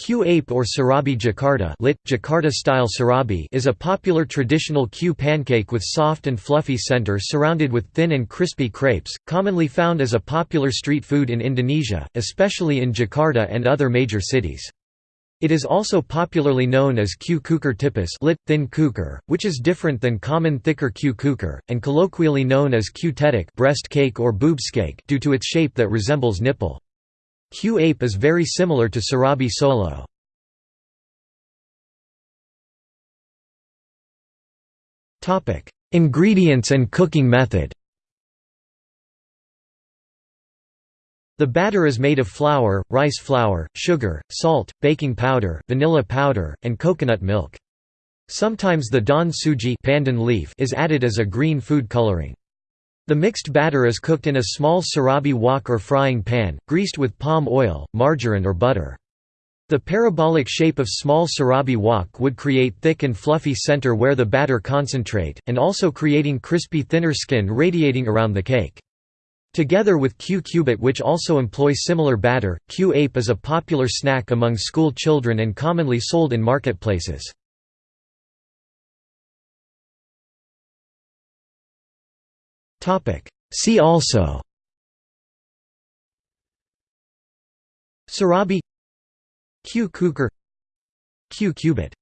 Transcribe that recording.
Kue ape or Serabi Jakarta lit, Jakarta-style Serabi is a popular traditional kue pancake with soft and fluffy center surrounded with thin and crispy crepes, commonly found as a popular street food in Indonesia, especially in Jakarta and other major cities. It is also popularly known as kue cucur tipis lit, thin cucur, which is different than common thicker kue cucur, and colloquially known as kue tetek breast cake or boobs cake due to its shape that resembles nipple. Kue ape is very similar to Serabi Solo. Ingredients and cooking method The batter is made of flour, rice flour, sugar, salt, baking powder, vanilla powder, and coconut milk. Sometimes the daun suji pandan leaf is added as a green food coloring. The mixed batter is cooked in a small serabi wok or frying pan, greased with palm oil, margarine or butter. The parabolic shape of small serabi wok would create thick and fluffy center where the batter concentrate, and also creating crispy thinner skin radiating around the cake. Together with Kue cubit which also employ similar batter, Kue ape is a popular snack among school children and commonly sold in marketplaces. See also. Serabi. Kue cucur Kue cubit